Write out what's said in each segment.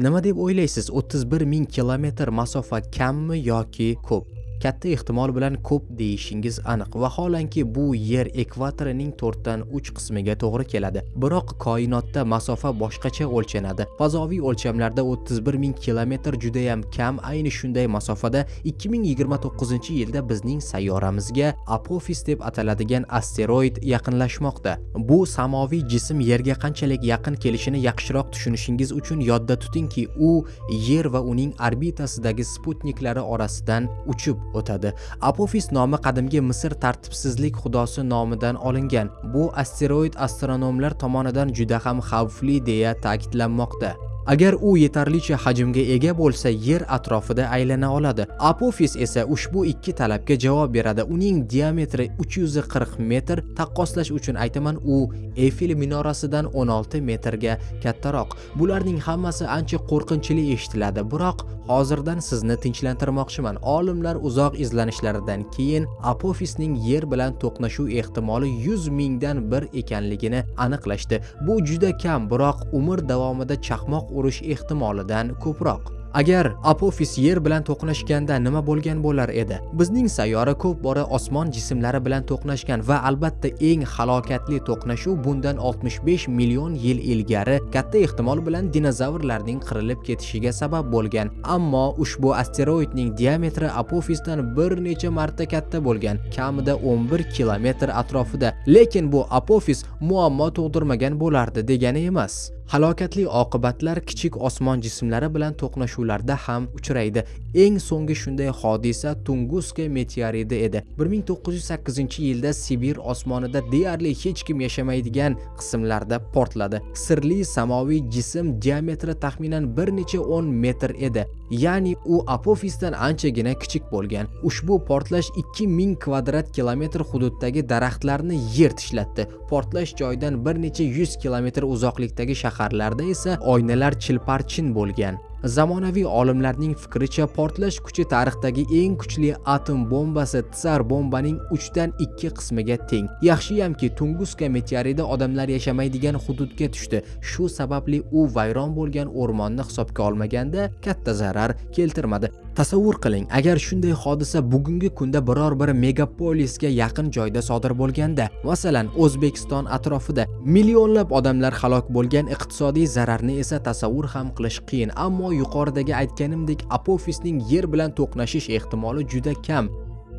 nima deb o'ylaysiz? 31 ming kilometr masofa kammi yoki ko'p? Katta ehtimol bilan ko'p deyishingiz aniq. Vaholanki bu yer ekvatorining 4 dan 3 qismiga to'g'ri keladi. Biroq koinotda masofa boshqacha o'lchanadi. Fazoviy o'lchamlarda 31 ming kilometr judayam kam. Ayni shunday masofada 2029 yilda bizning sayyoramizga apofis deb ataladigan asteroid yaqinlashmoqda. Bu samoviy jism yerga qanchalik yaqin kelishini yaxshiroq tushunishingiz uchun yodda tutingki u yer va uning orbitasidagi sputniklari orasidan uchib o'tadi. Apofis nomi qadimgi misr tartibsizlik xudosi nomidan olingan. Bu asteroid astronomlar tomonidan juda ham xavfli deya ta'kidlanmoqda. Agar u yetarlicha hajmga ega bo'lsa, yer atrofida aylana oladi. Apofis esa ushbu ikki talabga javob beradi. Uning diametri 340 metr, taqqoslash uchun aytaman, u Eiffel minorasidan 16 metrga kattaroq. Bularning hammasi ancha qo'rqinchli eshitiladi, biroq hozirdan sizni tinchlantirmoqchiman. Olimlar uzoq izlanishlaridan keyin Apofisning yer bilan to'qnashuv ehtimoli 100 mingdan bir ekanligini aniqlashdi. Bu juda kam, biroq umr davomida chaqmoq urish ehtimolidan ko'proq Agar Apofis yer bilan to'qnashganda nima bo'lgan bo'lar edi? Bizning sayyora ko'p bora osmon jismlari bilan to'qnashgan va albatta eng halokatli to'qnashuv bundan 65 million yil ilgari katta ehtimol bilan dinozavrlarning qirilib ketishiga sabab bo'lgan. Ammo ushbu asteroidning diametri Apofisdan bir necha marta katta bo'lgan, kamida 11 kilometr atrofida. Lekin bu Apofis muammo tug'dirmagan bo'lardi degani emas. Halokatli oqibatlar kichik osmon jismlari bilan to'qnashuvlarda ham uchraydi. Eng so'nggi shunday hodisa Tunguska meteoridi edi. 1908-yilda Sibir osmonida deyarli hech kim yashamaydigan qismlarda portladi. Sirli samoviy jism diametri taxminan bir necha 10 metr edi. Ya'ni u Apofisdan anchagina kichik bo'lgan. Ushbu portlash 2000 kvadrat kilometr hududdagi daraxtlarni yer tishlatdi. Portlash joyidan bir necha 100 kilometr uzoqlikdagi shahar shaharlarda esa oynalar chilparchin bo'lgan Zamonaviy olimlarning fikricha portlash kuchi tarixdagi eng kuchli atom bombasi tsar bombaning 3 dan 2 qismiga teng. Yaxshiyamki Tunguska meteoridi odamlar yashamaydigan hududga tushdi. Shu sababli u vayron bo'lgan o'rmonni hisobga olmaganda katta zarar keltirmadi. Tasavvur qiling, agar shunday hodisa bugungi kunda biror bir megapolisga yaqin joyda sodir bo'lganda, masalan, O'zbekiston atrofida millionlab odamlar halok bo'lgan iqtisodiy zararni esa tasavvur ham qilish qiyin, ammo yuqoridagi aytganimdek apofisning yer bilan to'qnashish ehtimoli juda kam.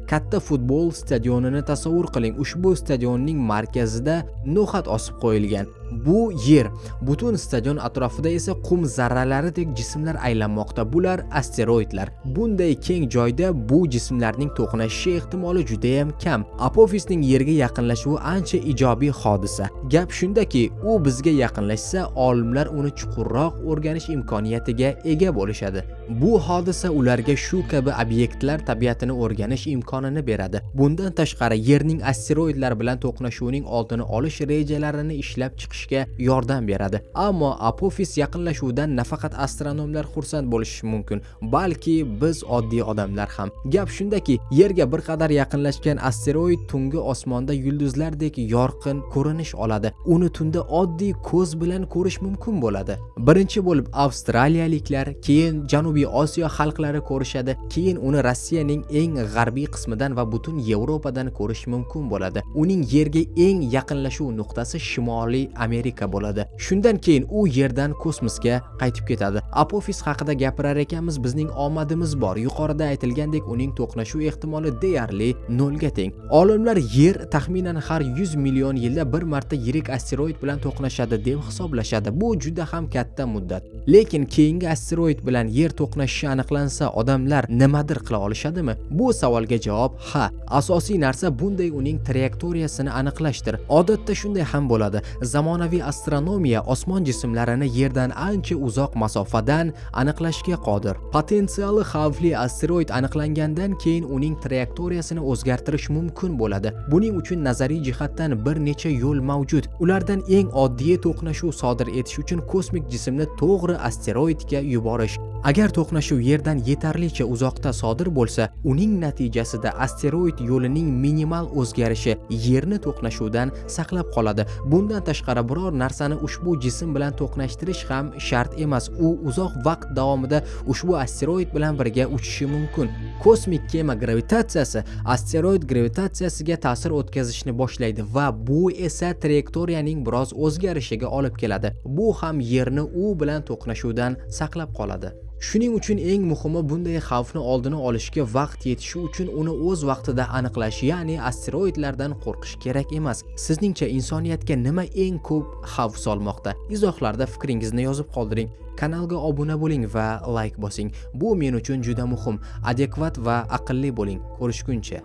Katta futbol stadionini tasavvur qiling ushbu stadionning markazida no'xat osib qo'yilgan. Bu yer. Butun stadion atrofida esa qum zarralaridek jismlar aylanmoqda. Bular asteroidlar. Bunday keng joyda bu jismlarning to'qnashishi ehtimoli juda ham kam. Apofisning yerga yaqinlashuvi ancha ijobiy hodisa. Gap shundaki u bizga yaqinlashsa olimlar uni chuqurroq o'rganish imkoniyatiga ega bo'lishadi. Bu hodisa ularga shu kabi obyektlar tabiatini o'rganish imkonini beradi. Bundan tashqari yerning asteroidlar bilan to'qnashuvining oldini olish rejalarini ishlab chiqish chiqishga yordam beradi. Ammo apofis yaqinlashuvidan nafaqat astronomlar xursand bo'lishi mumkin balki biz oddiy odamlar ham. Gap shundaki yerga bir qadar yaqinlashgan asteroid tungi osmonda yulduzlardek yorqin ko'rinish oladi. Uni tunda oddiy ko'z bilan ko'rish mumkin bo'ladi. Birinchi bo'lib avstraliyaliklar keyin janubiy osiyo xalqlari ko'rishadi keyin uni rossiyaning eng g'arbiy qismidan va butun yevropadan ko'rish mumkin bo'ladi. Uning yerga eng yaqinlashuv nuqtasi shimoliy Amerika bo'ladi. Shundan keyin u yerdan kosmosga qaytib ketadi. Apofis haqida gapirar ekanmiz, bizning omadimiz bor. Yuqorida aytilgandek, uning to'qnashuv ehtimoli deyarli 0 ga teng. Olimlar Yer taxminan har 100 million yilda bir marta yirik asteroid bilan to'qnashadi deb hisoblashadi. Bu juda ham katta muddat. Lekin keyingi asteroid bilan Yer to'qnashishi aniqlansa, odamlar nimadir qila olishadimi? Bu savolga javob ha. Asosiy narsa bunday uning trayektoriyasini aniqlashdir. Odatda shunday ham bo'ladi. Zamon zamonaviy astronomiya osmon jismlarini yerdan ancha uzoq masofadan aniqlashga qodir. Potensiali xavfli asteroid aniqlangandan keyin uning trayektoriyasini o'zgartirish mumkin bo'ladi. Buning uchun nazariy jihatdan bir necha yo'l mavjud. Ulardan eng oddiy to'qnashuv sodir etish uchun kosmik jismni to'g'ri asteroidga yuborish agar to'qnashuv yerdan yetarlicha uzoqda sodir bo'lsa uning natijasida asteroid yo'lining minimal o'zgarishi yerni to'qnashuvdan saqlab qoladi. Bundan tashqari biror narsani ushbu jism bilan to'qnashtirish ham shart emas. U uzoq vaqt davomida ushbu asteroid bilan birga uchishi mumkin. Kosmik kema gravitatsiyasi asteroid gravitatsiyasiga ta'sir o'tkazishni boshlaydi va bu esa trayektoriyaning biroz o'zgarishiga olib keladi. Bu ham yerni u bilan to'qnashuvdan saqlab qoladi. Shuning uchun eng muhimi bunday xavfni oldini olishga vaqt yetishi uchun uni o'z vaqtida aniqlash, ya'ni asteroidlardan qo'rqish kerak emas. Sizningcha insoniyatga nima eng ko'p xavf solmoqda? Izohlarda fikringizni yozib qoldiring. Kanalga obuna bo'ling va like bosing. Bu men uchun juda muhim. Adekvat va aqlli bo'ling. Ko'rishguncha.